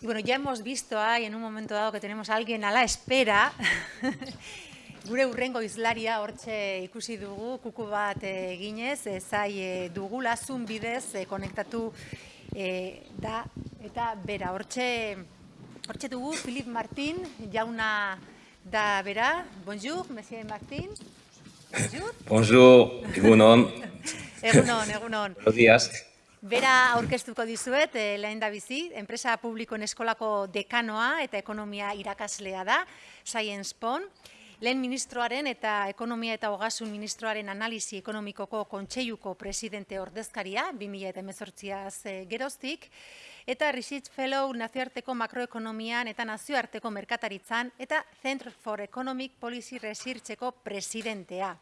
Y bueno, ya hemos visto ahí en un momento dado que tenemos a alguien a la espera. Gure urrengo izlaria hortxe ikusi dugu, kuku bat eginez, zai e, dugula zun bidez e, konektatu e, da, eta bera, hortxe, hortxe dugu, Filip Martin, jauna da bera. Bonjour, Monsieur Martin. Bonjour. Bonjour, egunon. egunon, egunon. Buenos días. Bera aurkeztuko dizuet, eh, lehen da bizi, enpresa publikoen eskolako dekanoa eta ekonomia irakaslea da, Science Pond. Lehen ministroaren eta ekonomia eta hogasun ministroaren analizi ekonomikoko kontseiluko presidente ordezkaria, 2000 eta emezortziaz eh, geroztik, eta Research Fellow nazioarteko makroekonomian eta nazioarteko merkataritzan, eta Center for Economic Policy Researcheko presidentea.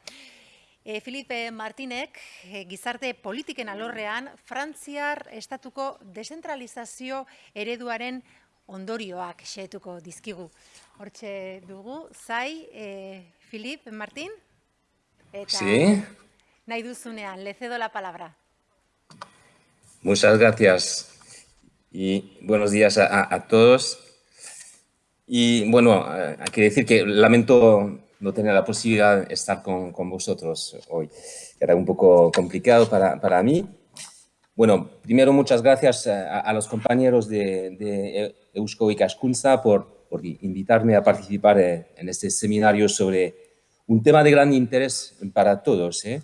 E, Filipe Martinek, e, gizarte politiken alorrean, Frantziar estatuko desentralizazio ereduaren ondorioak xeetuko dizkigu. Hortxe dugu, zai, e, Filip Martin? Eta sí. nahi duzunean, le cedo la palabra. Muchas gracias y buenos días a, a, a todos. Y bueno, hay que decir que lamento no tenía la posibilidad de estar con, con vosotros hoy. Era un poco complicado para, para mí. Bueno, primero muchas gracias a, a los compañeros de, de Eusko y Cascunza por, por invitarme a participar eh, en este seminario sobre un tema de gran interés para todos. ¿eh?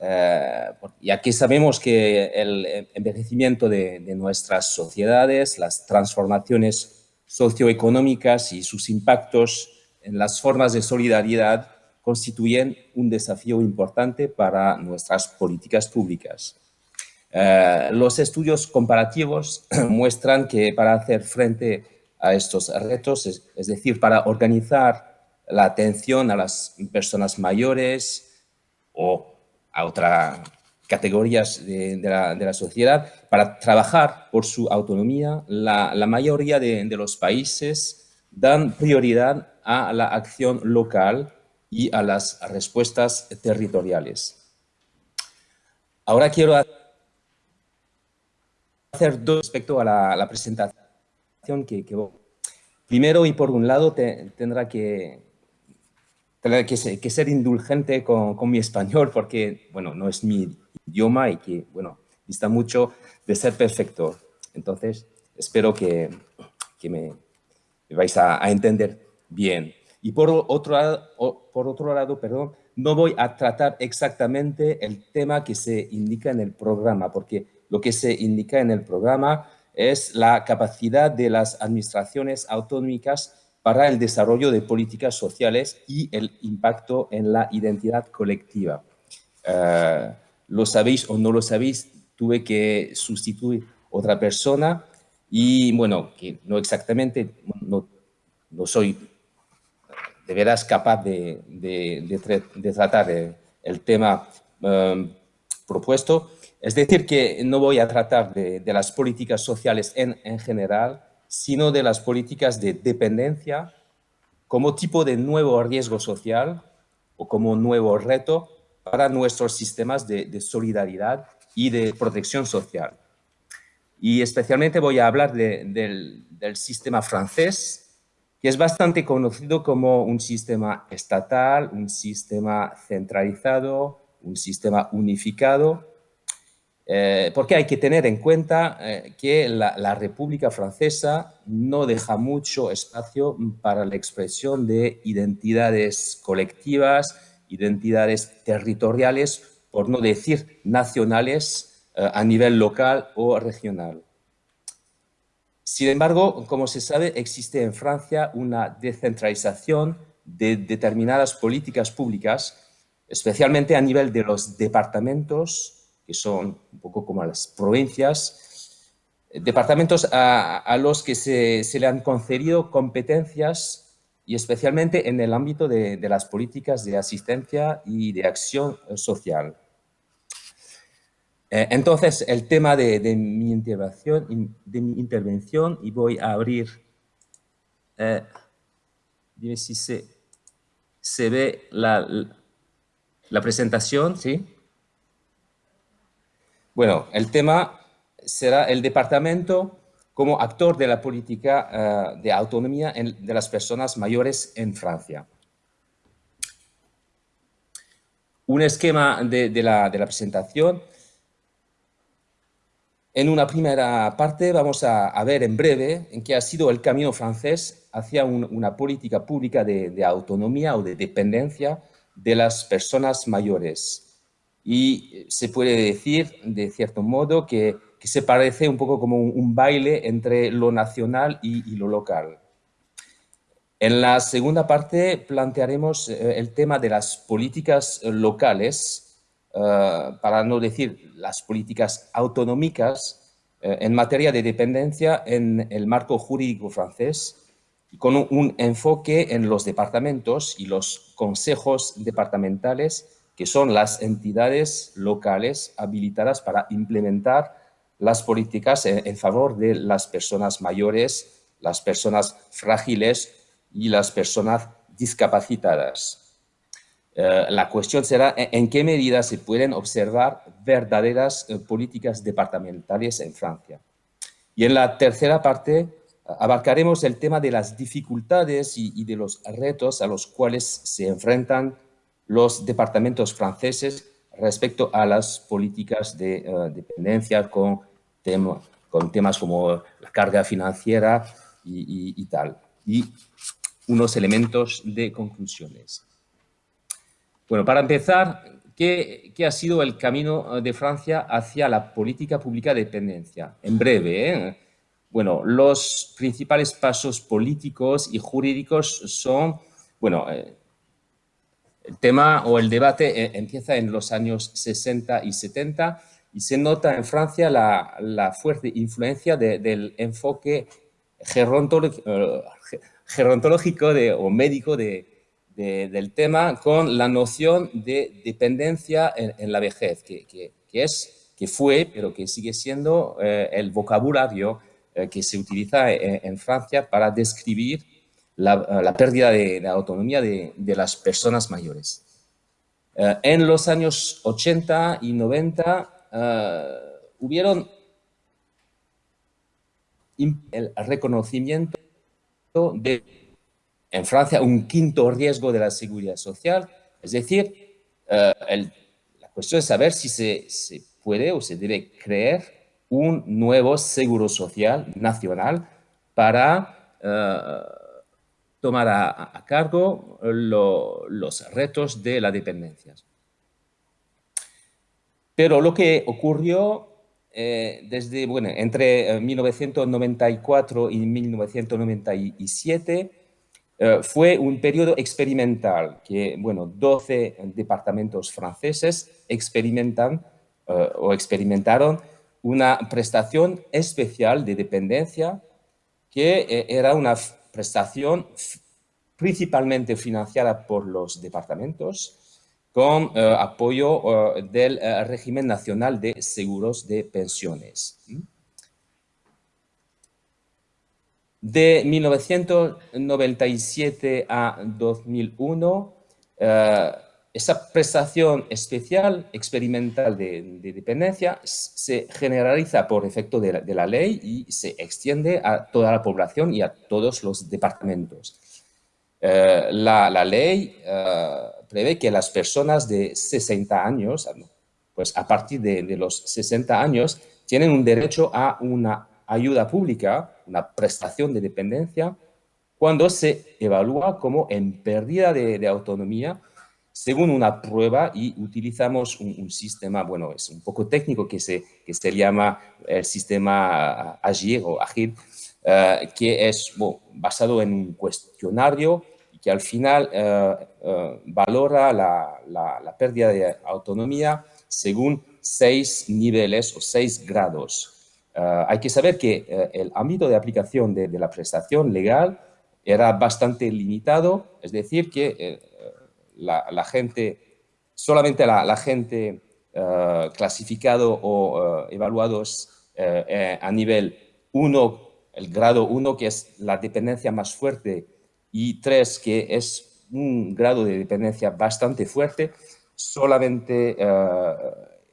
Eh, ya que sabemos que el envejecimiento de, de nuestras sociedades, las transformaciones socioeconómicas y sus impactos las formas de solidaridad constituyen un desafío importante para nuestras políticas públicas. Eh, los estudios comparativos muestran que para hacer frente a estos retos, es, decir, para organizar la atención a las personas mayores o a otras categorías de, la, sociedad, para trabajar por su autonomía, la, la mayoría de, de los países dan prioridad a la acción local y a las respuestas territoriales. Ahora quiero hacer dos respecto a la, presentación que, que, primero y por un lado te, tendrá que tendrá que ser, indulgente con, mi español porque bueno no es mi idioma y que bueno dista mucho de ser perfecto. Entonces espero que, me, vais a entender bien. Y por otro, lado, por otro lado, perdón, no voy a tratar exactamente el tema que se indica en el programa, porque lo que se indica en el programa es la capacidad de las administraciones autonómicas para el desarrollo de políticas sociales y el impacto en la identidad colectiva. Uh, lo sabéis o no lo sabéis, tuve que sustituir otra persona y, bueno, no exactamente, no soy de veras capaz de, tratar el, tema um, propuesto. Es decir, que no voy a tratar de, las políticas sociales en, en, general, sino de las políticas de dependencia como tipo de nuevo riesgo social o como nuevo reto para nuestros sistemas de, solidaridad y de protección social. Y especialmente voy a hablar del sistema francés que es bastante conocido como un sistema estatal, un sistema centralizado, un sistema unificado, eh, porque hay que tener en cuenta eh, que la, la, República Francesa no deja mucho espacio para la expresión de identidades colectivas, identidades territoriales, por no decir nacionales, eh, a nivel local o regional. Sin embargo, como se sabe, existe en Francia una descentralización de determinadas políticas públicas, especialmente a nivel de los departamentos, que son un poco como las provincias, departamentos a, los que se, le han concedido competencias y especialmente en el ámbito de las políticas de asistencia y de acción social. Eh, entonces, el tema de, de, mi intervención, de mi intervención, y voy a abrir, eh, dime si se, se ve la, la presentación, ¿sí? Bueno, el tema será el Departamento como actor de la política de autonomía de las personas mayores en Francia. Un esquema de, la, presentación. En una primera parte vamos a, ver en breve en qué ha sido el camino francés hacia una política pública de, autonomía o de dependencia de las personas mayores. Y se puede decir, de cierto modo, que, se parece un poco como un, baile entre lo nacional y lo local. En la segunda parte plantearemos eh, el tema de las políticas locales, eh, para no decir las políticas autonómicas eh, en materia de dependencia en el marco jurídico francés, con un, enfoque en los departamentos y los consejos departamentales, que son las entidades locales habilitadas para implementar las políticas en favor de las personas mayores, las personas frágiles y las personas discapacitadas. Eh, la cuestión será en qué medida se pueden observar verdaderas eh, políticas departamentales en Francia. Y en la tercera parte abarcaremos el tema de las dificultades y, de los retos a los cuales se enfrentan los departamentos franceses respecto a las políticas de eh, dependencia con, con temas como la carga financiera y, y tal. Y unos elementos de conclusiones. Bueno, para empezar, ¿qué, ha sido el camino de Francia hacia la política pública de dependencia? En breve, ¿eh? bueno, los principales pasos políticos y jurídicos son, bueno, eh, el tema o el debate eh, empieza en los años 60 y 70 y se nota en Francia la, fuerte influencia del enfoque gerontológico, o médico de, del tema con la noción de dependencia en, la vejez, que, que, es, que fue, pero que sigue siendo eh, el vocabulario eh, que se utiliza en, Francia para describir la, la pérdida de, autonomía de, de, las personas mayores. Eh, en los años 80 y 90 hubieron el reconocimiento de, en Francia, un quinto riesgo de la seguridad social. Es decir, eh, la cuestión es saber si se, puede o se debe crear un nuevo seguro social nacional para eh, tomar a, cargo los retos de la dependencia. Pero lo que ocurrió eh, desde, bueno, entre 1994 eh, y 1997 eh, fue un periodo experimental que, bueno, 12 departamentos franceses experimentan o experimentaron una prestación especial de dependencia que era una prestación principalmente financiada por los departamentos con eh, apoyo eh, del eh, régimen nacional de seguros de pensiones. De 1997 a 2001, esa prestación especial experimental de, dependencia se generaliza por efecto de la, ley y se extiende a toda la población y a todos los departamentos. la, ley prevé que las personas de 60 años, pues a partir de, los 60 años, tienen un derecho a una ayuda pública, una prestación de dependencia, cuando se evalúa como en pérdida de, autonomía según una prueba y utilizamos un, sistema, bueno, es un poco técnico que se, que se llama el sistema AGIR o AGIR, eh, que es basado en un cuestionario que al final eh, eh, valora la, pérdida de autonomía según seis niveles o seis grados. Eh, hay que saber que el ámbito de aplicación de, la prestación legal era bastante limitado, es decir, que la, gente, solamente la, gente clasificado o evaluados a nivel 1, el grado 1, que es la dependencia más fuerte y tres, que es un grado de dependencia bastante fuerte, solamente uh,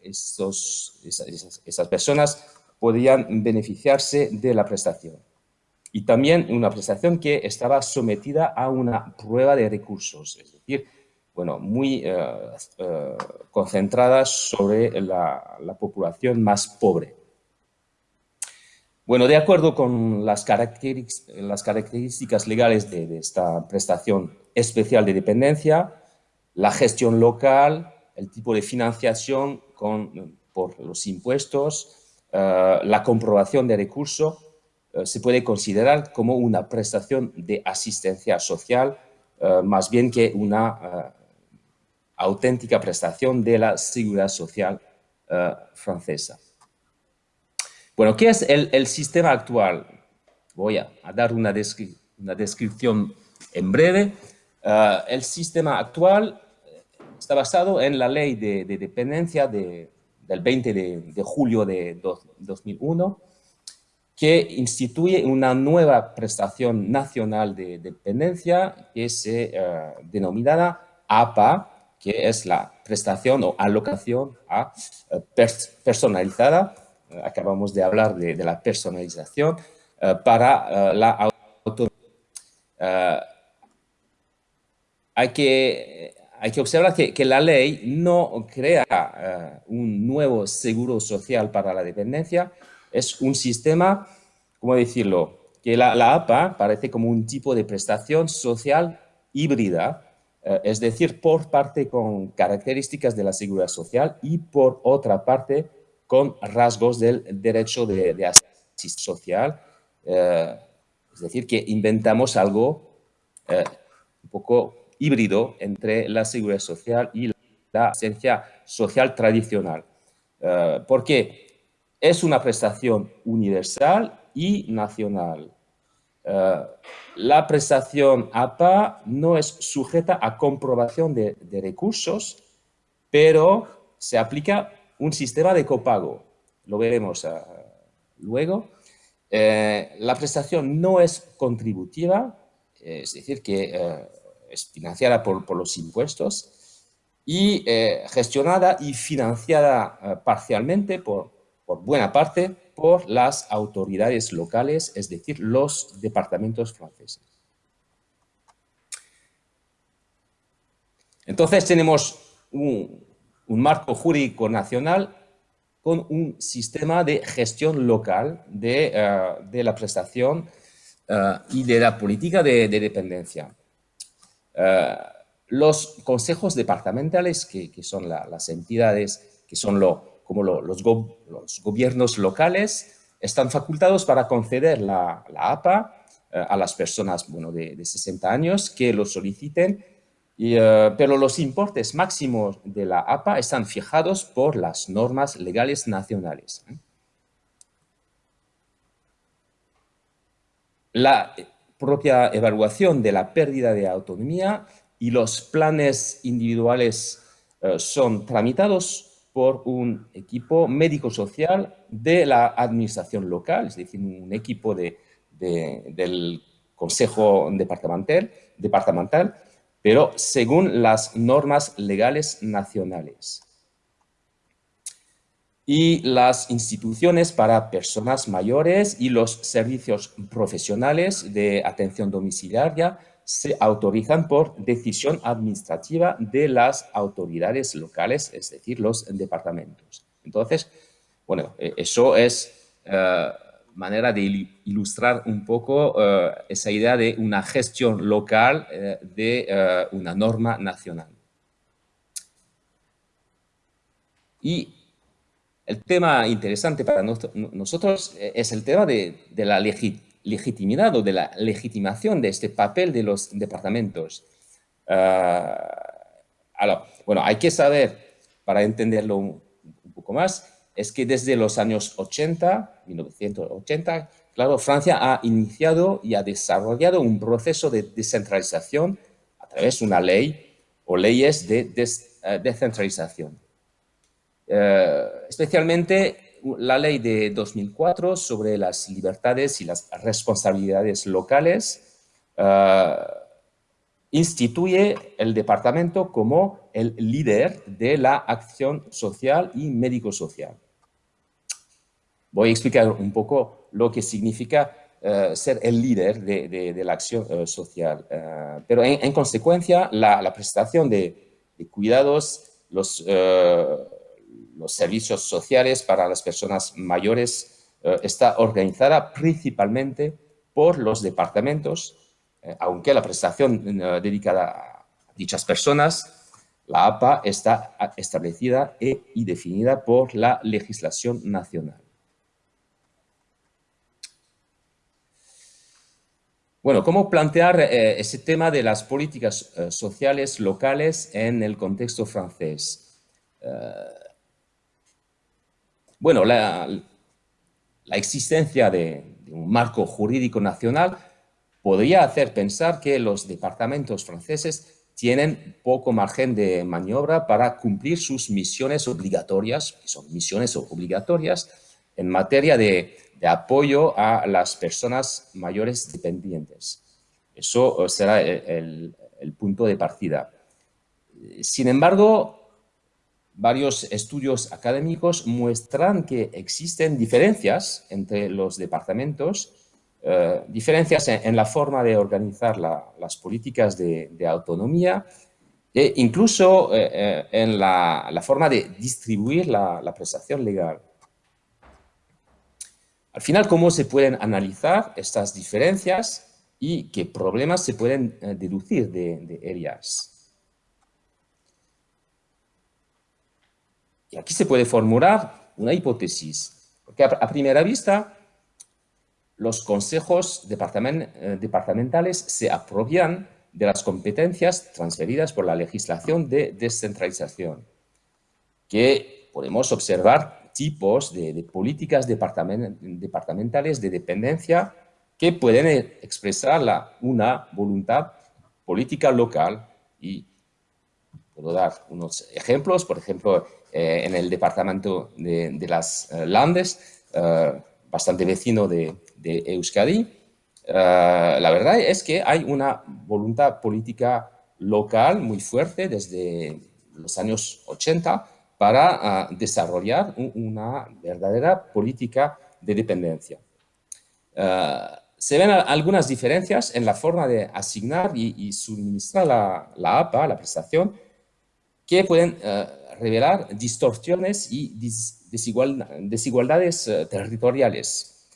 esas, personas podían beneficiarse de la prestación. Y también una prestación que estaba sometida a una prueba de recursos, es decir, bueno, muy eh, eh, concentrada sobre la, población más pobre. Bueno, de acuerdo con las, características legales de, esta prestación especial de dependencia, la gestión local, el tipo de financiación por los impuestos, eh, la comprobación de recurso eh, se puede considerar como una prestación de asistencia social eh, más bien que una auténtica prestación de la seguridad social francesa. Bueno, ¿qué es el, sistema actual? Voy a, dar una, descripción en breve. el sistema actual está basado en la ley de dependencia de, del 20 de, julio de 2001, que instituye una nueva prestación nacional de dependencia que se eh, denominada APA, que es la prestación o alocación a, eh, personalizada, eh, acabamos de hablar de, la personalización, para la autonomía. hay que hay que observar que, la ley no crea eh, un nuevo seguro social para la dependencia, es un sistema, ¿cómo decirlo?, que la, APA parece como un tipo de prestación social híbrida, eh, es decir, por parte con características de la seguridad social y por otra parte con rasgos del derecho de, asistencia social, eh, es decir, que inventamos algo un poco híbrido entre la seguridad social y la asistencia social tradicional. Eh, porque es una prestación universal y nacional. Eh, la prestación APA no es sujeta a comprobación de, recursos, pero se aplica un sistema de copago. Lo veremos eh, luego. la prestación no es contributiva, es decir, que es financiada por, los impuestos y eh, gestionada y financiada eh, parcialmente por, por buena parte por las autoridades locales, es decir, los departamentos franceses. Entonces tenemos un, marco jurídico nacional con un sistema de gestión local de, eh, la prestación y de la política de dependencia. Eh, los consejos departamentales, que, son las entidades que son como los, gobiernos locales, están facultados para conceder la, APA eh, a las personas bueno, de, 60 años que lo soliciten, eh, pero los importes máximos de la APA están fijados por las normas legales nacionales. La propia evaluación de la pérdida de autonomía y los planes individuales eh, son tramitados por un equipo médico-social de la administración local, es decir, un equipo de, del Consejo departamental, departamental, pero según las normas legales nacionales y las instituciones para personas mayores y los servicios profesionales de atención domiciliaria se autorizan por decisión administrativa de las autoridades locales, es decir, los departamentos. Entonces, bueno, e, eso es eh, manera de ilustrar un poco eh, esa idea de una gestión local eh, de una norma nacional. Y el tema interesante para nosotros eh, es el tema de, la legitimidad o de la legitimación de este papel de los departamentos. Ah, bueno, hay que saber, para entenderlo un, poco más, es que desde los años 80, 1980, claro, Francia ha iniciado y ha desarrollado un proceso de descentralización a través de una ley o leyes de eh, descentralización. Eh, especialmente la ley de 2004 sobre las libertades y las responsabilidades locales eh, instituye el departamento como el líder de la acción social y médico-social. voy a explicar un poco lo que significa ser el líder de, la acción social. pero en, consecuencia, la, prestación de, cuidados, los, los servicios sociales para las personas mayores está organizada principalmente por los departamentos, aunque la prestación dedicada a dichas personas la APA está establecida e, y definida por la legislación nacional. Bueno, ¿cómo plantear eh, ese tema de las políticas eh, sociales locales en el contexto francés? Eh, bueno, la, existencia de, un marco jurídico nacional podría hacer pensar que los departamentos franceses tienen poco margen de maniobra para cumplir sus misiones obligatorias, que son misiones obligatorias en materia de, apoyo a las personas mayores dependientes. Eso será el, punto de partida. Sin embargo, varios estudios académicos muestran que existen diferencias entre los departamentos eh, diferencias en, la forma de organizar las políticas de, autonomía e incluso eh, eh, en la, forma de distribuir la, prestación legal. Al final, ¿cómo se pueden analizar estas diferencias y qué problemas se pueden deducir de, ellas? Y aquí se puede formular una hipótesis, porque a primera vista los consejos eh, departamentales se apropian de las competencias transferidas por la legislación de descentralización, que podemos observar tipos de, políticas departamentales de dependencia que pueden expresar una voluntad política local. Y puedo dar unos ejemplos, por ejemplo, eh, en el departamento de, las eh, Landes, bastante vecino de, Euskadi, eh, la verdad es que hay una voluntad política local muy fuerte desde los años 80 para eh, desarrollar una verdadera política de dependencia. Eh, se ven algunas diferencias en la forma de asignar y, suministrar la, APA, la prestación, que pueden revelar distorsiones y desigualdades eh, territoriales.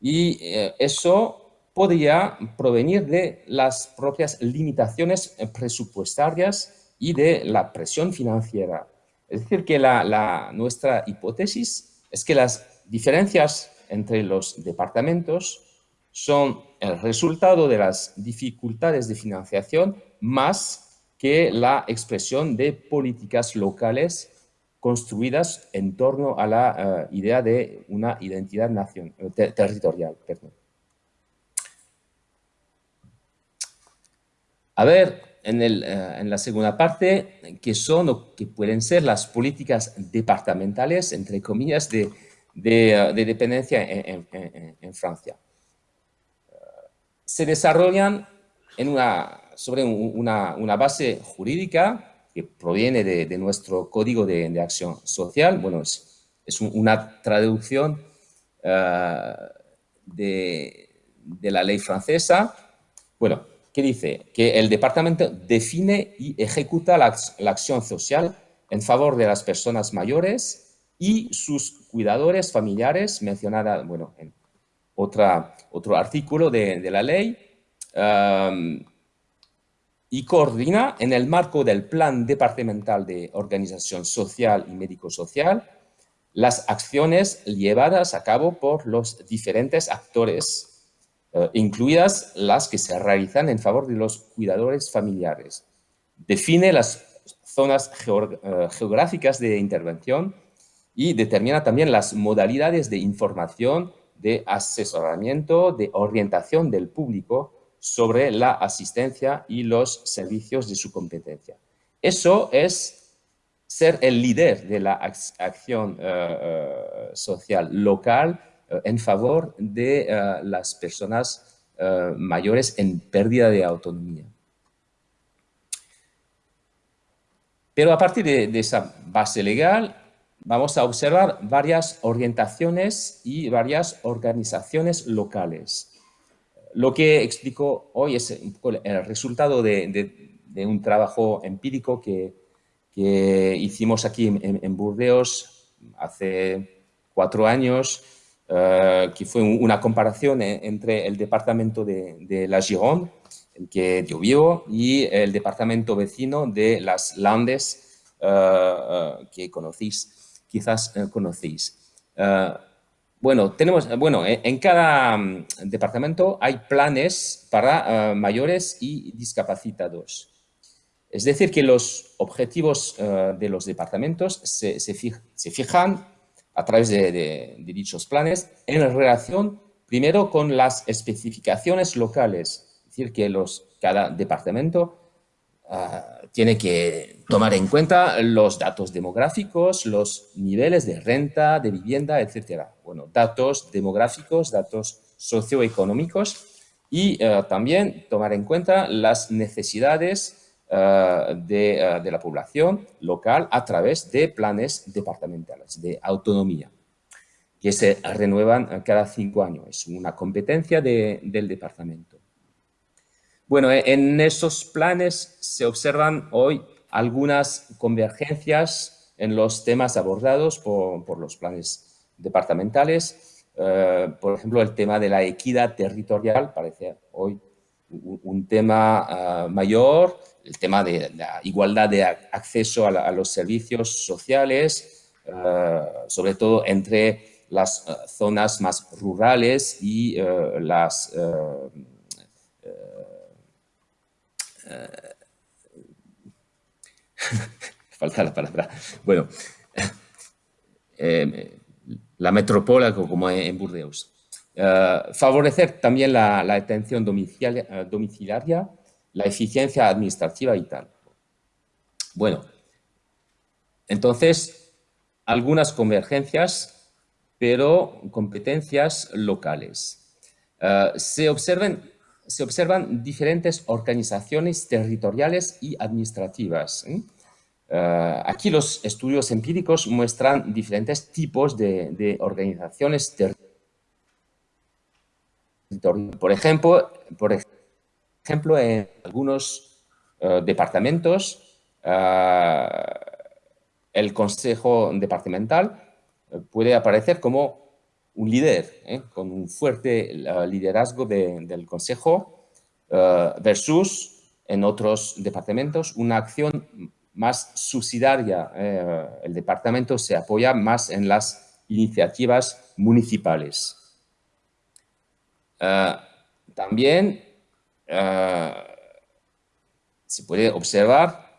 Y eh, eso podría provenir de las propias limitaciones presupuestarias y de la presión financiera. Es decir, que la, nuestra hipótesis es que las diferencias entre los departamentos son el resultado de las dificultades de financiación más que la expresión de políticas locales construidas en torno a la eh, idea de una identidad nación, eh, territorial. A ver, eh, en, la segunda parte, qué son o qué pueden ser las políticas departamentales, entre comillas, de, de, dependencia en, en, Francia. se desarrollan en una, sobre una, una base jurídica que proviene de, nuestro Código de, Acción Social. Bueno, es, es una traducción eh, de, la ley francesa. Bueno, ¿qué dice? Que el departamento define y ejecuta la, acción social en favor de las personas mayores y sus cuidadores familiares, mencionada bueno, en otra, otro artículo de, la ley, um, y coordina en el marco del Plan Departamental de Organización Social y Médico-Social las acciones llevadas a cabo por los diferentes actores, eh, incluidas las que se realizan en favor de los cuidadores familiares. Define las zonas eh, geográficas de intervención y determina también las modalidades de información, de asesoramiento, de orientación del público sobre la asistencia y los servicios de su competencia. Eso es ser el líder de la acción eh, eh, social local eh, en favor de las personas mayores en pérdida de autonomía. Pero a partir de, esa base legal, vamos a observar varias orientaciones y varias organizaciones locales. Lo que explico hoy es el resultado de, un trabajo empírico que, hicimos aquí en, Burdeos hace cuatro años, eh, que fue una comparación e, entre el departamento de, la Gironde, en que yo vivo, y el departamento vecino de las Landes, eh, eh, que conocéis, quizás conocéis. Bueno, tenemos, bueno, en cada mm, departamento hay planes para mayores y discapacitados. Es decir, que los objetivos de los departamentos se, se fijan a través de, dichos planes en relación primero con las especificaciones locales, es decir, que los, cada departamento ah, tiene que tomar en cuenta los datos demográficos, los niveles de renta, de vivienda, etcétera. Bueno, datos demográficos, datos socioeconómicos y ah, también tomar en cuenta las necesidades eh, eh, de, la población local a través de planes departamentales de autonomía que se renuevan cada cinco años. Es una competencia del departamento. Bueno, e, en esos planes se observan hoy algunas convergencias en los temas abordados por, los planes departamentales. Eh, por ejemplo, el tema de la equidad territorial parece hoy un, tema mayor, el tema de la igualdad de acceso a, los servicios sociales, eh, sobre todo entre las eh, zonas más rurales y las falta la palabra. Bueno, la metrópola como en Burdeos. favorecer también la, atención domiciliaria la eficiencia administrativa y tal. Bueno, entonces, algunas convergencias, pero competencias locales. Eh, se, observan, se observan diferentes organizaciones territoriales y administrativas. ¿eh? Eh, aquí los estudios empíricos muestran diferentes tipos de, organizaciones territoriales. Por ejemplo, por ejemplo, en algunos eh, departamentos, el consejo departamental puede aparecer como un líder, con un fuerte liderazgo del consejo, versus en otros departamentos una acción más subsidiaria. el departamento se apoya más en las iniciativas municipales. también eh, se puede observar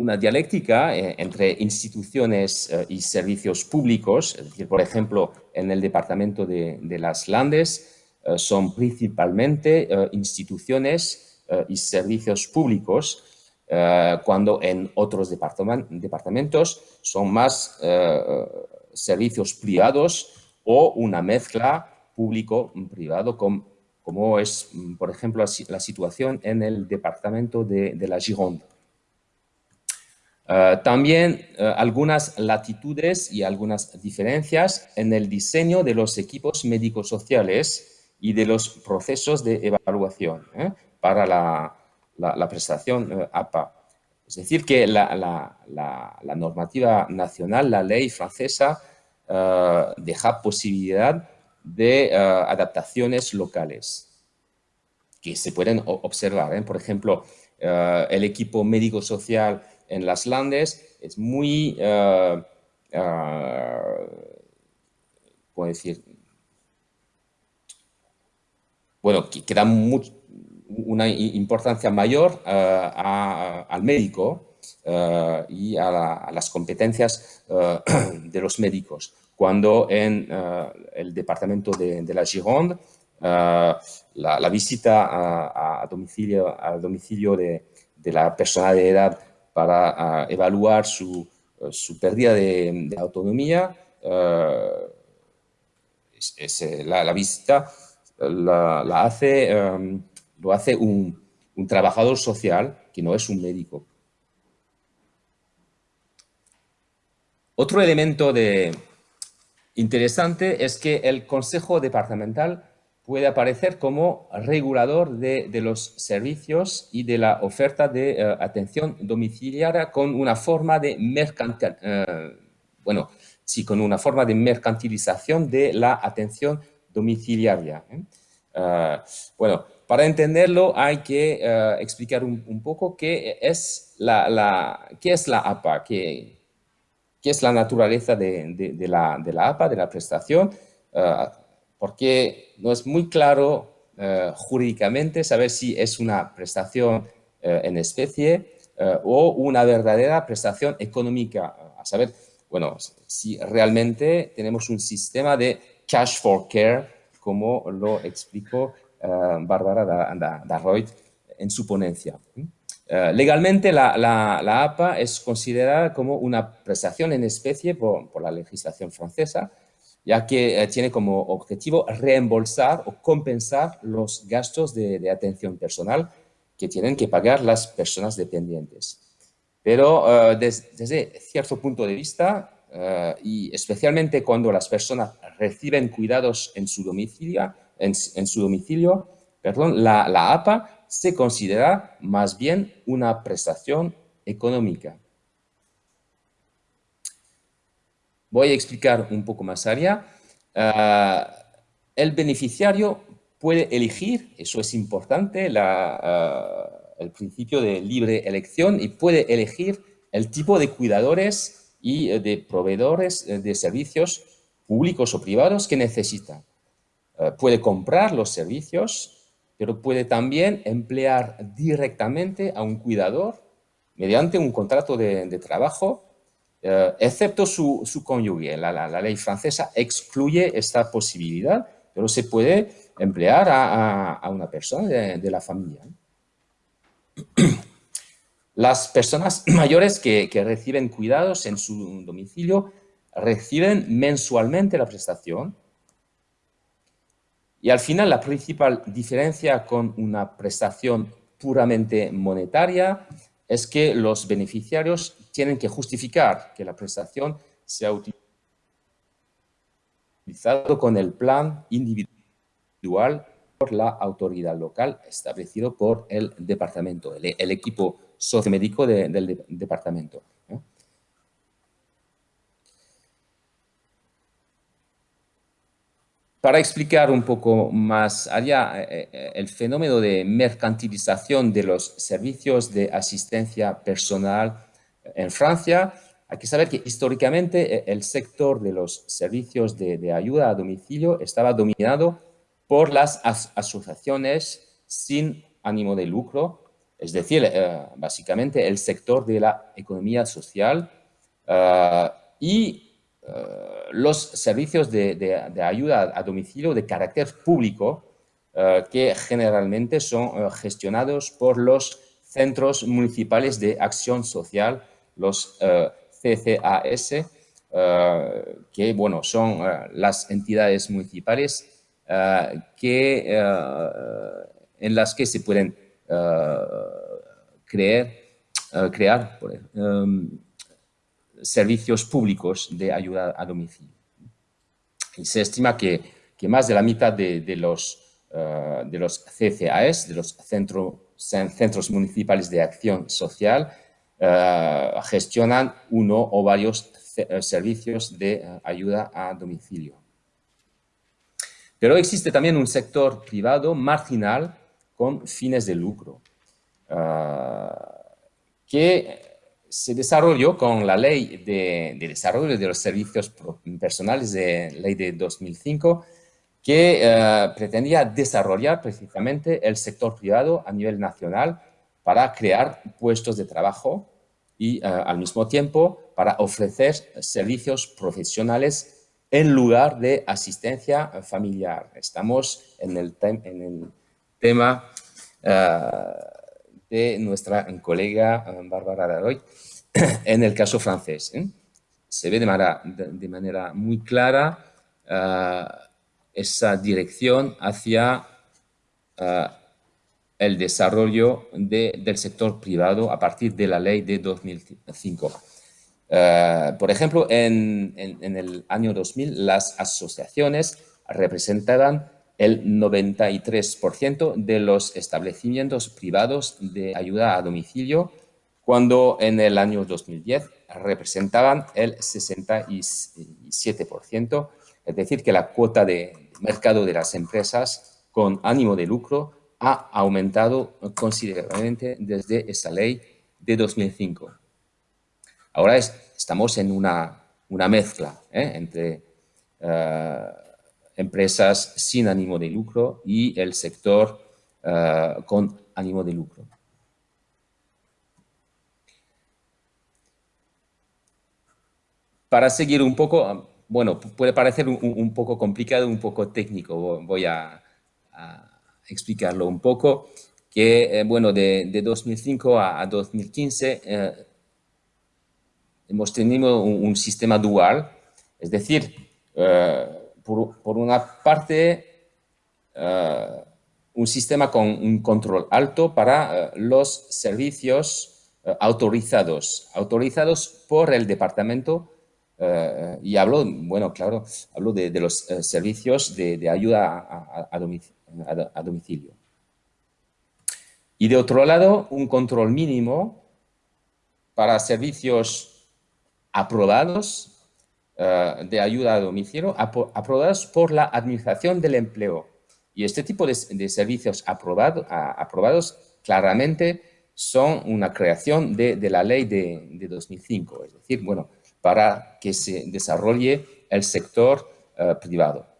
una dialéctica eh, entre instituciones eh, y servicios públicos, es decir, por ejemplo, en el departamento de, las Landes son principalmente instituciones y servicios públicos, cuando en otros departamentos son más servicios privados o una mezcla público-privado, como, es, mm, por ejemplo, la situación en el departamento de, la Gironde. Eh, también eh, algunas latitudes y algunas diferencias en el diseño de los equipos médicos sociales y de los procesos de evaluación ¿eh? para la, prestación APA. Es decir, que la, la, normativa nacional, la ley francesa, deja posibilidad de adaptaciones locales que se pueden observar. ¿eh? Por ejemplo, el equipo médico-social en las Landes es muy, ¿cómo decir? Bueno, que, da una importancia mayor al médico y a, las competencias de los médicos cuando en el departamento de, la Gironde la, visita a, domicilio, al domicilio de, la persona de edad para eh, evaluar su, pérdida de, autonomía, la, visita la, hace, lo hace un, un trabajador social que no es un médico. Otro elemento de, interesante es que el Consejo Departamental puede aparecer como regulador de, los servicios y de la oferta de eh, atención domiciliaria con una forma de mercantil, eh, bueno, sí, con una forma de mercantilización de la atención domiciliaria. ¿eh? bueno, para entenderlo hay que explicar un, poco qué es la, qué es la APA, qué, qué es la naturaleza de, la, APA, de la prestación, porque no es muy claro eh, jurídicamente saber si es una prestación eh, en especie eh, o una verdadera prestación económica, a saber, bueno, si realmente tenemos un sistema de cash for care, como lo explicó Bárbara Darroit en su ponencia. legalmente, la, APA es considerada como una prestación en especie por la legislación francesa, ya que eh, tiene como objetivo reembolsar o compensar los gastos de, atención personal que tienen que pagar las personas dependientes. Pero eh, desde cierto punto de vista, eh, y especialmente cuando las personas reciben cuidados en su domicilio, perdón, la, la APA se considera más bien una prestación económica. Voy a explicar un poco más allá. Ah, el beneficiario puede elegir, eso es importante, ah, el principio de libre elección y puede elegir el tipo de cuidadores y eh, de proveedores eh, de servicios públicos o privados que necesita. Ah, puede comprar los servicios, pero puede también emplear directamente a un cuidador mediante un contrato de, de trabajo eh, excepto su, su cónyuge. La, ley francesa excluye esta posibilidad, pero se puede emplear a, una persona de, la familia. Las personas mayores que, reciben cuidados en su domicilio reciben mensualmente la prestación y al final la principal diferencia con una prestación puramente monetaria es que los beneficiarios tienen que justificar que la prestación se ha utilizado con el plan individual por la autoridad local establecido por el departamento, el, equipo sociomédico del departamento. Para explicar un poco más allá eh, eh, el fenómeno de mercantilización de los servicios de asistencia personal en Francia, hay que saber que históricamente eh, el sector de los servicios de, ayuda a domicilio estaba dominado por las asociaciones sin ánimo de lucro, es decir, básicamente el sector de la economía social y eh, los servicios de, ayuda a domicilio de carácter público eh, que generalmente son eh, gestionados por los centros municipales de acción social, los CCAS, que bueno, son las entidades municipales que, en las que se pueden creer, crear servicios públicos de ayuda a domicilio. Y se estima que, que más de la mitad de, de los, de los CCAS, de los centro, Centros Municipales de Acción Social, uh, gestionan uno o varios eh, servicios de uh, ayuda a domicilio. Pero existe también un sector privado marginal con fines de lucro, que se desarrolló con la Ley de, Desarrollo de los Servicios Personales de Ley de 2005, que eh, pretendía desarrollar precisamente el sector privado a nivel nacional para crear puestos de trabajo y eh, al mismo tiempo para ofrecer servicios profesionales en lugar de asistencia familiar. Estamos en el, tema eh, de nuestra colega Bárbara Daroy en el caso francés. Se ve de manera, muy clara esa dirección hacia uh, el desarrollo del sector privado a partir de la ley de 2005. Eh, por ejemplo, en, el año 2000 las asociaciones representaban el 93% de los establecimientos privados de ayuda a domicilio, cuando en el año 2010 representaban el 67%, es decir, que la cuota de mercado de las empresas con ánimo de lucro ha aumentado considerablemente desde esa ley de 2005. Ahora estamos en una, mezcla ¿eh? entre eh, empresas sin ánimo de lucro y el sector eh, con ánimo de lucro. Para seguir un poco, bueno, puede parecer un, poco complicado, un poco técnico, voy a explicarlo un poco, que, eh, bueno, de, 2005 a, 2015 eh, hemos tenido un, sistema dual, es decir, eh, por, una parte, un sistema con un control alto para los servicios autorizados, autorizados por el departamento y hablo, bueno, claro, hablo de, los servicios de, ayuda a, domicilio. Y de otro lado, un control mínimo para servicios aprobados eh, de ayuda a domicilio, aprobados por la Administración del Empleo. Y este tipo de, servicios aprobados claramente son una creación de, la ley de, 2005, es decir, bueno, para que se desarrolle el sector eh, privado.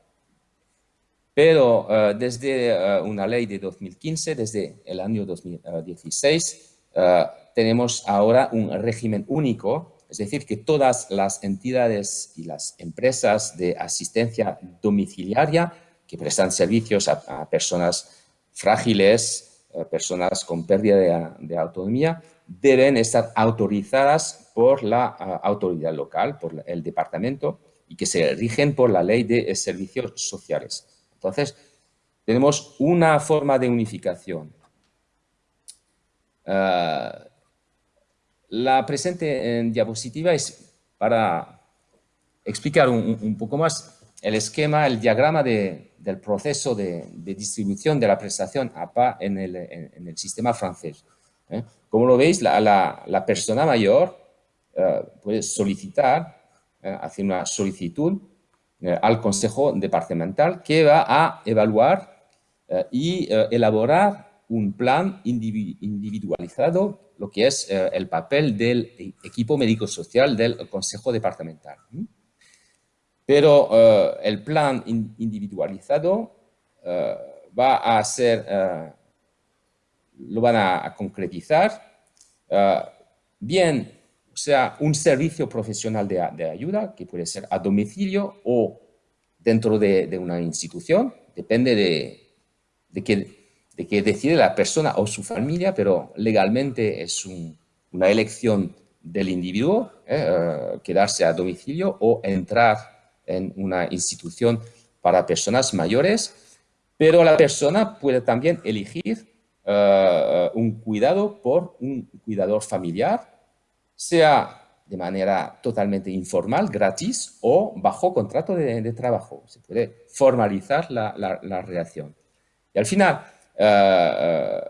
Pero eh, desde eh, una ley de 2015, desde el año 2016, eh, tenemos ahora un régimen único, es decir, que todas las entidades y las empresas de asistencia domiciliaria que prestan servicios a, personas frágiles, personas con pérdida de, autonomía, deben estar autorizadas por la autoridad local, por el departamento, y que se rigen por la ley de servicios sociales. Entonces, tenemos una forma de unificación. Ah, la presente en diapositiva es para explicar un, poco más el esquema, el diagrama del proceso de, distribución de la prestación APA en el, sistema francés. ¿eh? Como lo veis, la, persona mayor ah, puede solicitar, ¿eh? hacer una solicitud eh, al Consejo Departamental que va a evaluar eh, y eh, elaborar un plan individualizado, lo que es el papel del equipo médico-social del Consejo Departamental. Pero el plan individualizado va a ser, lo van a, concretizar bien o sea, un servicio profesional de, ayuda, que puede ser a domicilio o dentro de, una institución, depende de, de, que, decide la persona o su familia, pero legalmente es una elección del individuo, ¿eh? Eh, quedarse a domicilio o entrar en una institución para personas mayores, pero la persona puede también elegir eh, un cuidado por un cuidador familiar sea de manera totalmente informal, gratis o bajo contrato de, trabajo. Se puede formalizar la, la, relación. Y al final, eh, eh,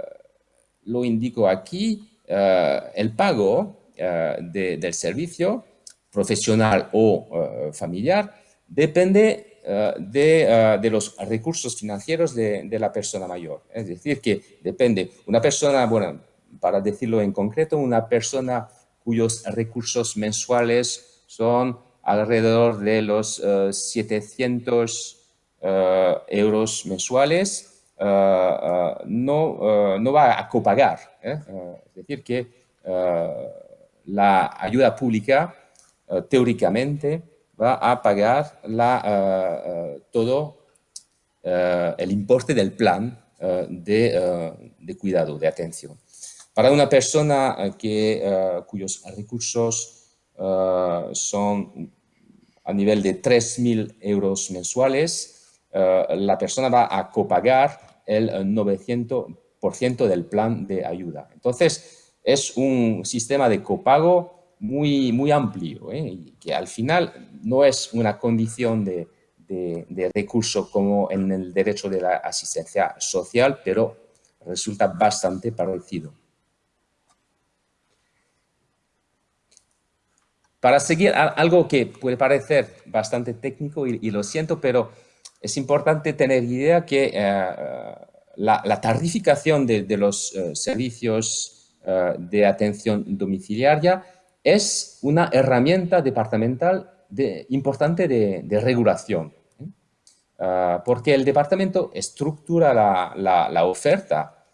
lo indico aquí, eh, el pago del servicio profesional o familiar depende de, de, los recursos financieros de, de, la persona mayor. Es decir, que depende, una persona, bueno, para decirlo en concreto, una persona cuyos recursos mensuales son alrededor de los 700 eh, eh, euros mensuales, eh, no, no, va a copagar. es decir, que la ayuda pública teóricamente va a pagar la, todo el importe del plan de, de cuidado, de atención. Para una persona eh, eh, cuyos recursos eh, son a nivel de 3.000 euros mensuales, la persona va a copagar el 900, 50% del plan de ayuda. Entonces, es un sistema de copago muy, amplio, ¿eh? que al final no es una condición de, recurso como en el derecho de la asistencia social, pero resulta bastante parecido. Para seguir, algo que puede parecer bastante técnico y, lo siento, pero es importante tener idea que eh, la, tarificación de, los eh, servicios eh, de atención domiciliaria es una herramienta departamental importante de, regulación. porque el departamento estructura la, oferta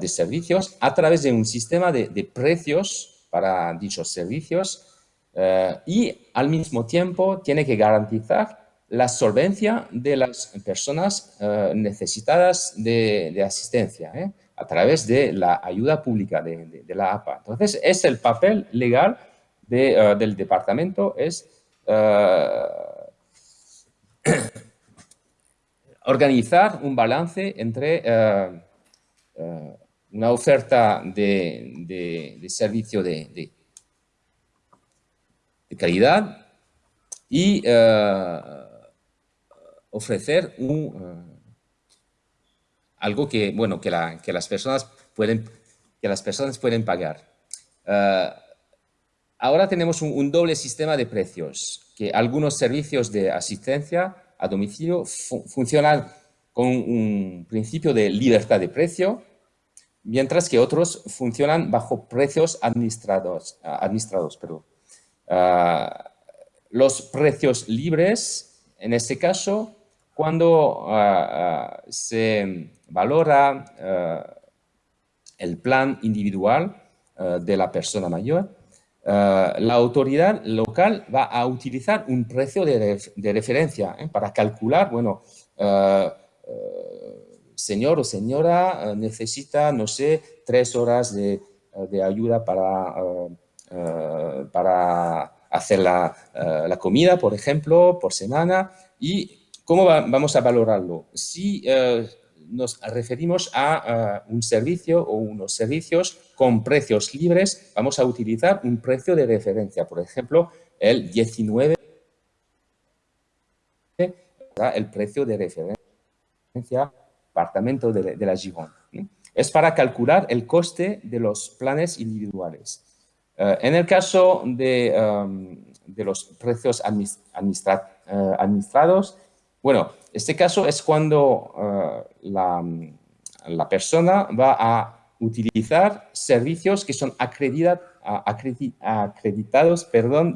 de servicios a través de un sistema de, de precios para dichos servicios eh, y al mismo tiempo tiene que garantizar la solvencia de las personas eh, necesitadas de, asistencia ¿eh? a través de la ayuda pública de, la APA. Entonces, es el papel legal del departamento, es organizar un balance entre una oferta de, servicio de, de calidad y eh, ofrecer un, eh, algo que, bueno, que, que, las personas pueden, que las personas pueden pagar. Eh, ahora tenemos un, doble sistema de precios, que algunos servicios de asistencia a domicilio funcionan con un principio de libertad de precio, mientras que otros funcionan bajo precios administrados, administrados. Ah, los precios libres, en este caso, cuando ah, ah, se valora el plan individual de la persona mayor, la autoridad local va a utilizar un precio de, referencia ¿eh? para calcular, bueno, señor o señora necesita, no sé, tres horas de, de ayuda para eh, para hacer eh, la, comida, por ejemplo, por semana. ¿Y cómo vamos a valorarlo? Si eh, nos referimos a un servicio o unos servicios con precios libres, vamos a utilizar un precio de referencia, por ejemplo, el 19 el precio de referencia apartamento de, de la Giron. Es para calcular el coste de los planes individuales. Eh, en el caso de, um, los precios eh, administrados, bueno, este caso es cuando uh, la, persona va a utilizar servicios que son acreditados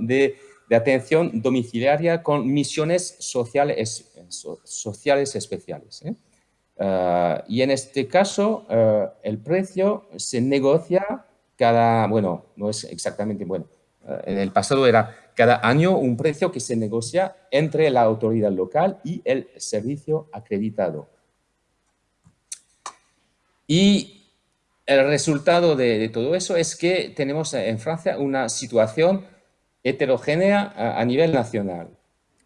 de, atención domiciliaria con misiones sociales, especiales. ¿eh? Y en este caso, el precio se negocia cada, bueno, no es exactamente, bueno, eh, en el pasado era cada año un precio que se negocia entre la autoridad local y el servicio acreditado. Y el resultado de, todo eso es que tenemos en Francia una situación heterogénea a, nivel nacional,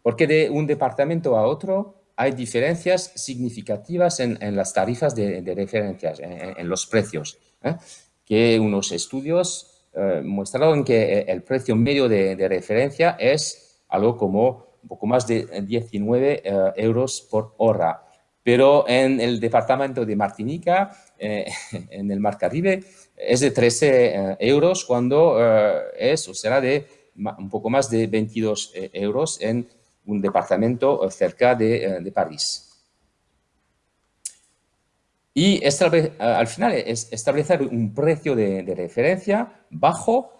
porque de un departamento a otro hay diferencias significativas en, las tarifas de, referencia, en, los precios. ¿eh? Que unos estudios eh, mostraron que eh, el precio medio de, referencia es algo como un poco más de 19 eh, euros por hora. Pero en el departamento de Martinica, en el Mar Caribe, es de 13 euros cuando es o será de un poco más de 22 euros en un departamento cerca de París. Y al final establecer un precio de, referencia bajo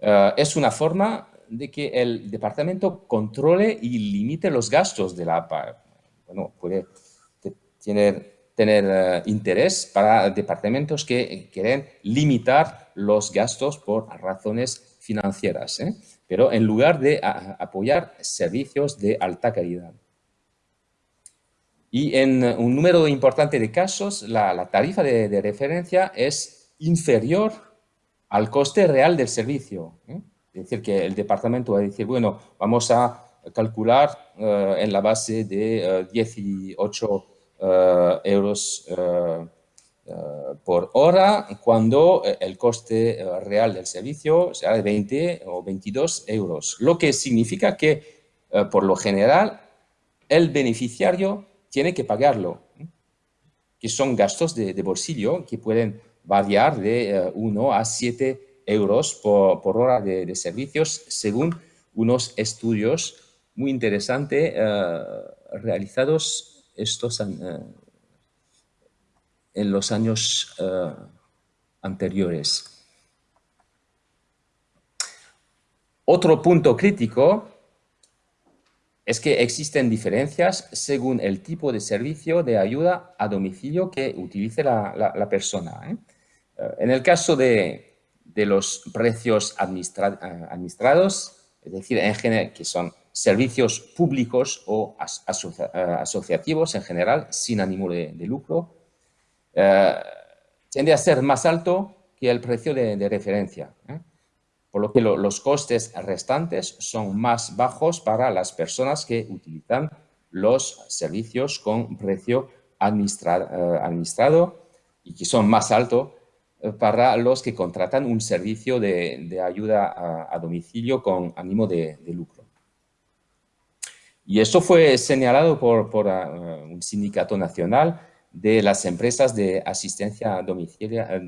eh, es una forma de que el departamento controle y limite los gastos de la APA. Bueno, puede tener, tener eh, interés para departamentos que quieren limitar los gastos por razones financieras, ¿eh? pero en lugar de apoyar servicios de alta calidad. Y en un número importante de casos, la, tarifa de, referencia es inferior al coste real del servicio. ¿eh? Es decir, que el departamento va a decir, bueno, vamos a calcular eh, en la base de 18 eh, euros por hora cuando el coste real del servicio será de 20 o 22 euros, lo que significa que, por lo general, el beneficiario tiene que pagarlo, que son gastos de, bolsillo que pueden variar de 1 a 7 euros por, hora de, servicios según unos estudios muy interesantes realizados estos años en los años eh, anteriores. Otro punto crítico es que existen diferencias según el tipo de servicio de ayuda a domicilio que utilice la, persona. ¿eh? Eh, en el caso de, los precios administrados, es decir, que son servicios públicos o asociativos en general, sin ánimo de lucro, eh, tiende a ser más alto que el precio de, referencia, ¿eh? Por lo que los costes restantes son más bajos para las personas que utilizan los servicios con precio eh, administrado y que son más altos para los que contratan un servicio de, ayuda a, domicilio con ánimo de, lucro. Y eso fue señalado por, por un sindicato nacional de las empresas de asistencia domiciliaria,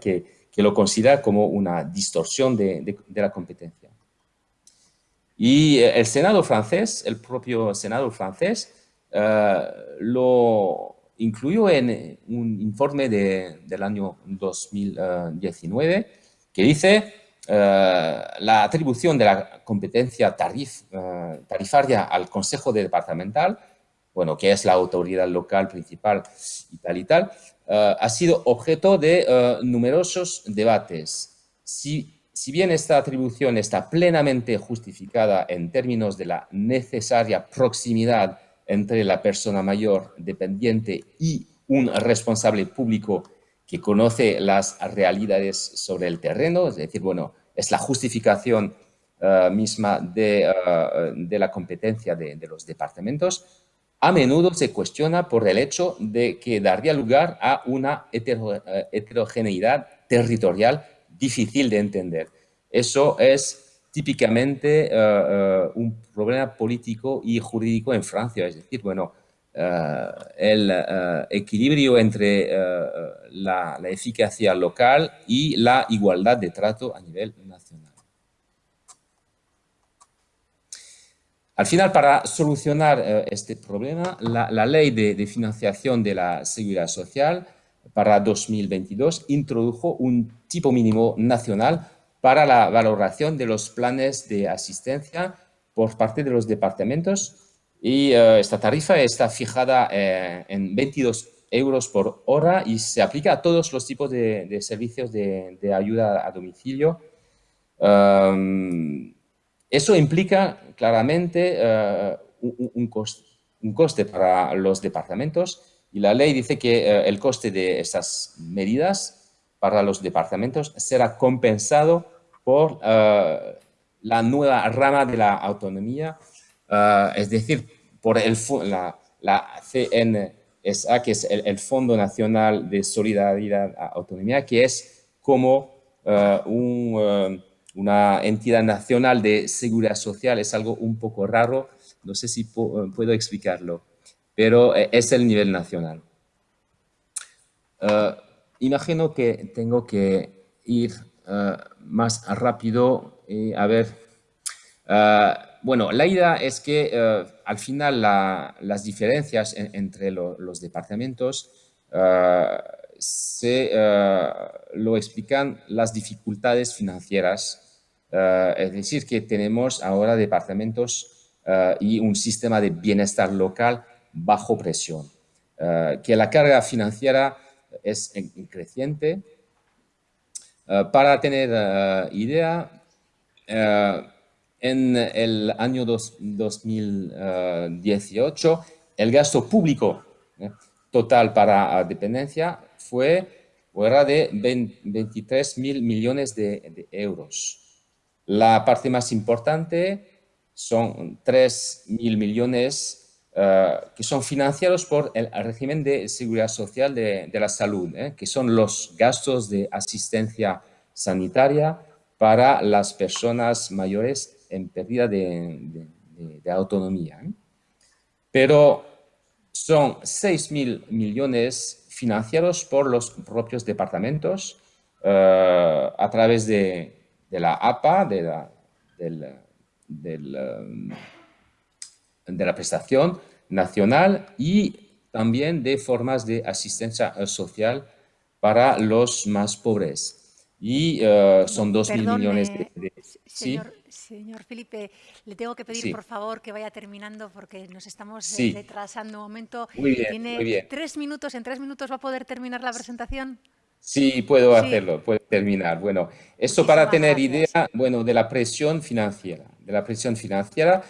que, lo considera como una distorsión de, la competencia. Y eh, el Senado francés, el propio Senado francés, eh, lo incluyó en un informe del año 2019 que dice eh, la atribución de la competencia tarif, tarifaria al Consejo Departamental bueno, que es la autoridad local principal y tal y tal, ha sido objeto de eh, numerosos debates. Si, bien esta atribución está plenamente justificada en términos de la necesaria proximidad entre la persona mayor dependiente y un responsable público que conoce las realidades sobre el terreno, es decir, bueno, es la justificación eh, misma de, la competencia de los departamentos, a menudo se cuestiona por el hecho de que daría lugar a una eh, heterogeneidad territorial difícil de entender. Eso es típicamente eh, eh, un problema político y jurídico en Francia, es decir, bueno, el equilibrio entre la, la eficacia local y la igualdad de trato a nivel nacional. Al final, para solucionar eh, este problema, la, ley de, financiación de la seguridad social para 2022 introdujo un tipo mínimo nacional para la valoración de los planes de asistencia por parte de los departamentos y eh, esta tarifa está fijada eh, en 22 euros por hora y se aplica a todos los tipos de, servicios de, ayuda a domicilio. Um, eso implica claramente eh, un, coste, para los departamentos y la ley dice que eh, el coste de esas medidas para los departamentos será compensado por eh, la nueva rama de la autonomía, es decir, por el, la, la CNSA, que es el, Fondo Nacional de Solidaridad Autonomía, que es como un una entidad nacional de seguridad social es algo un poco raro, no sé si eh, puedo explicarlo, pero eh, es el nivel nacional. Eh, imagino que tengo que ir más rápido y a ver. bueno, la idea es que al final las diferencias entre los departamentos se lo explican las dificultades financieras es decir, que tenemos ahora departamentos eh, y un sistema de bienestar local bajo presión, eh, que la carga financiera es creciente. para tener idea, en el año 2018, el gasto público total para dependencia fue era de 23 mil millones de euros. La parte más importante son 3 mil millones que son financiados por el régimen de seguridad social de, la salud, que son los gastos de asistencia sanitaria para las personas mayores en pérdida de, autonomía. Pero son 6 mil millones financiados por los propios departamentos eh, a través de, la APA, de la, um, de la prestación nacional y también de formas de asistencia social para los más pobres. Y eh, son 2 mil millones de... Señor, Felipe, le tengo que pedir por favor que vaya terminando porque nos estamos eh, retrasando un momento. Muy bien, Tiene tres minutos, ¿en tres minutos va a poder terminar la presentación? Sí, puedo hacerlo, puedo terminar. Bueno, esto para tener idea, bueno, de la presión financiera, de la presión financiera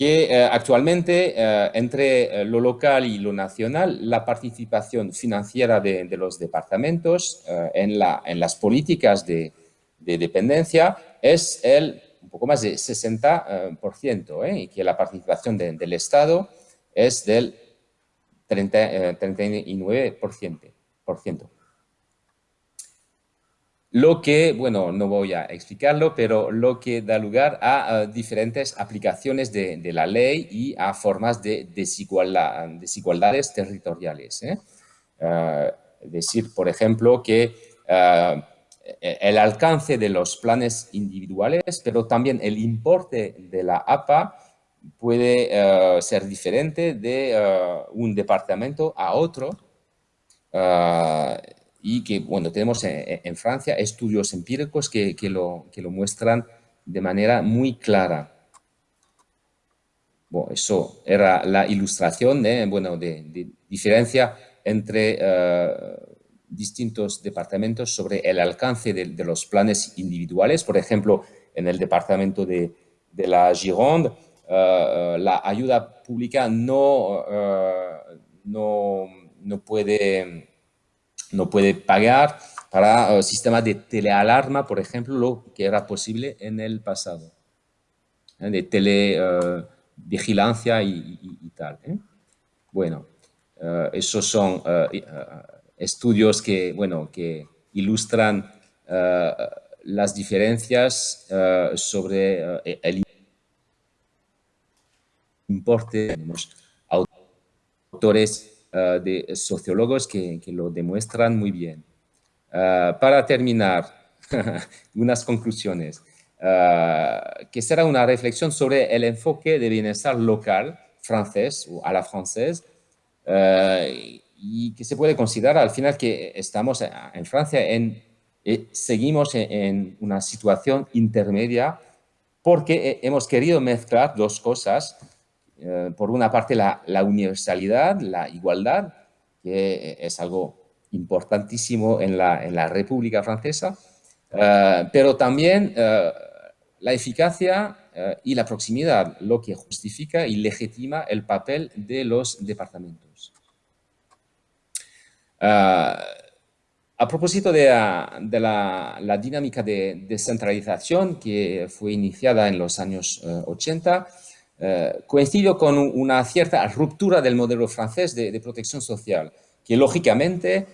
que eh, actualmente eh, entre eh, lo local y lo nacional, la participación financiera de, los departamentos en, la, en, las políticas de, dependencia es el un poco más de 60%, y que la participación del Estado es del 30, 39%. Lo que, bueno, no voy a explicarlo, pero lo que da lugar a, diferentes aplicaciones de, la ley y a formas de desigualdades territoriales. ¿eh? Ah, decir, por ejemplo, que ah, el alcance de los planes individuales, pero también el importe de la APA puede ah, ser diferente de un departamento a otro y que, bueno, tenemos en, Francia estudios empíricos que, que, lo, que, lo, muestran de manera muy clara. Bueno, eso era la ilustración de, bueno, de, diferencia entre eh, distintos departamentos sobre el alcance de, los planes individuales. Por ejemplo, en el departamento de, la Gironde, eh, la ayuda pública no, eh, no, no puede no puede pagar para uh, sistemas de telealarma, por ejemplo, lo que era posible en el pasado, ¿eh? de televigilancia y, tal. ¿eh? Bueno, esos son estudios que, bueno, que ilustran las diferencias sobre el importe los autores eh, de sociólogos que, lo demuestran muy bien. Eh, para terminar, unas conclusiones, eh, que será una reflexión sobre el enfoque de bienestar local francés o a la francés y que se puede considerar al final que estamos en Francia en, seguimos en, una situación intermedia porque hemos querido mezclar dos cosas eh, por una parte, la, universalidad, la igualdad, que es algo importantísimo en la, en la República Francesa, eh, pero también eh, la eficacia y la proximidad, lo que justifica y legitima el papel de los departamentos. a propósito de, la, la, dinámica de descentralización que fue iniciada en los años 80, eh, coincido con una cierta ruptura del modelo francés de, protección social, que lógicamente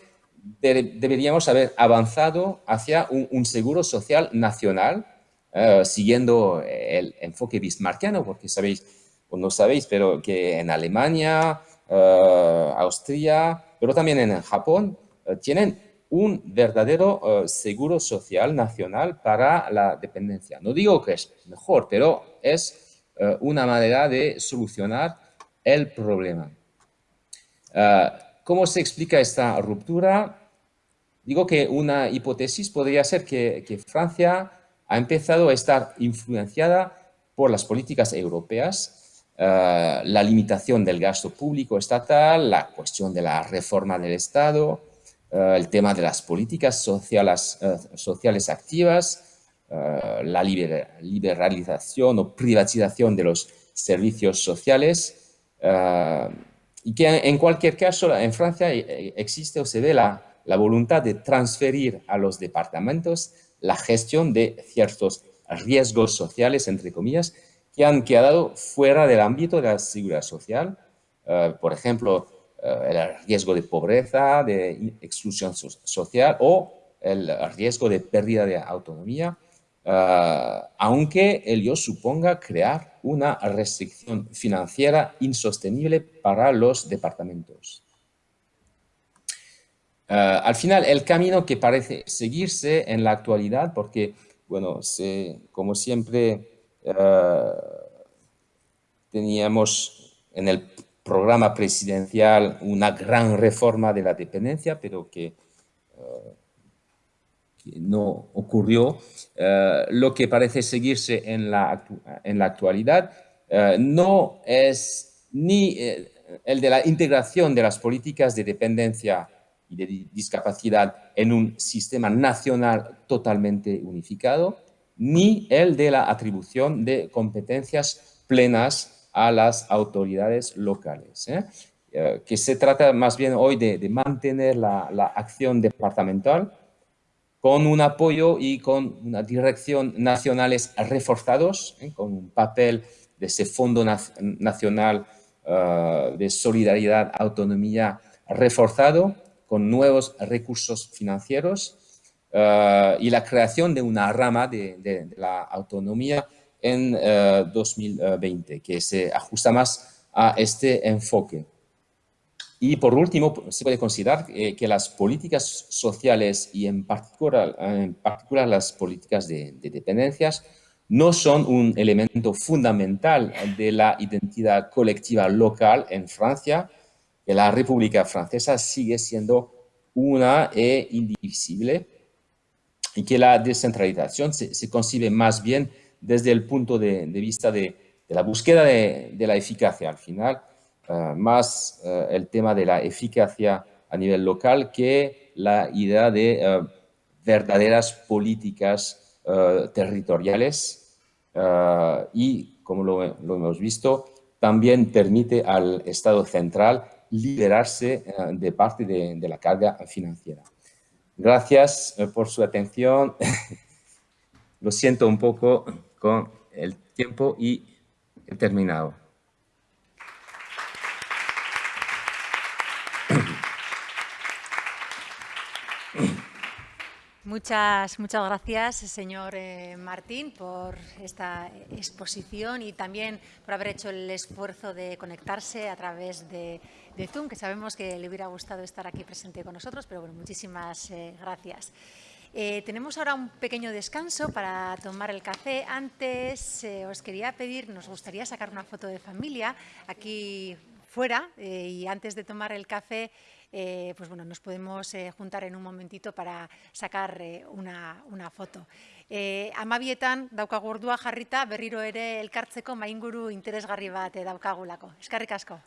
deberíamos haber avanzado hacia un, seguro social nacional, eh, siguiendo el enfoque bismarckiano, porque sabéis, o no sabéis, pero que en Alemania, eh, Austria, pero también en Japón, tienen un verdadero seguro social nacional para la dependencia. No digo que es mejor, pero es eh, una manera de solucionar el problema. Eh, ¿Cómo se explica esta ruptura? Digo que una hipótesis podría ser que, Francia ha empezado a estar influenciada por las políticas europeas, eh, la limitación del gasto público estatal, la cuestión de la reforma del Estado, el tema de las políticas sociales, sociales activas, eh, la liberalización o privatización de los servicios sociales eh, y que en cualquier caso en Francia eh, existe o se ve la, la voluntad de transferir a los departamentos la gestión de ciertos riesgos sociales, entre comillas, que han quedado fuera del ámbito de la seguridad social. Por ejemplo, el riesgo de pobreza, de exclusión social o el riesgo de pérdida de autonomía, aunque ello suponga crear una restricción financiera insostenible para los departamentos. al final, el camino que parece seguirse en la actualidad, porque, bueno, como siempre teníamos en el programa presidencial una gran reforma de la dependencia, pero que, no ocurrió. Eh, lo que parece seguirse en la, en la actualidad eh, no es ni el de la integración de las políticas de dependencia y de discapacidad en un sistema nacional totalmente unificado, ni el de la atribución de competencias plenas a las autoridades locales. ¿eh? Eh, que se trata más bien hoy de, mantener la, acción departamental con un apoyo y con una dirección nacionales reforzados, ¿eh? con un papel de ese Fondo Nacional de Solidaridad, Autonomía reforzado, con nuevos recursos financieros y la creación de una rama de, la autonomía en 2020, eh, que se ajusta más a este enfoque. Y por último, se puede considerar eh, que las políticas sociales y en particular, en particular las políticas de, dependencias no son un elemento fundamental de la identidad colectiva local en Francia, que la República Francesa sigue siendo una e indivisible y que la descentralización se, se concibe más bien desde el punto de, vista de, la búsqueda de, la eficacia al final, eh, más eh, el tema de la eficacia a nivel local que la idea de eh, verdaderas políticas territoriales y, como lo, hemos visto, también permite al Estado central liberarse de parte de la carga financiera. Gracias por su atención. Lo siento un poco con el tiempo y he terminado. Muchas, muchas gracias, señor eh, Martín, por esta exposición y también por haber hecho el esfuerzo de conectarse a través de, Zoom, que sabemos que le hubiera gustado estar aquí presente con nosotros, pero bueno, muchísimas eh, gracias. Eh, tenemos ahora un pequeño descanso para tomar el café. Antes os quería pedir, nos gustaría sacar una foto de familia aquí fuera y antes de tomar el café pues bueno, nos podemos juntar en un momentito para sacar una, una, foto. amabietan daukagu ordua jarrita berriro ere elkartzeko mainguru interesgarri bat daukagulako. Eskarrik asko.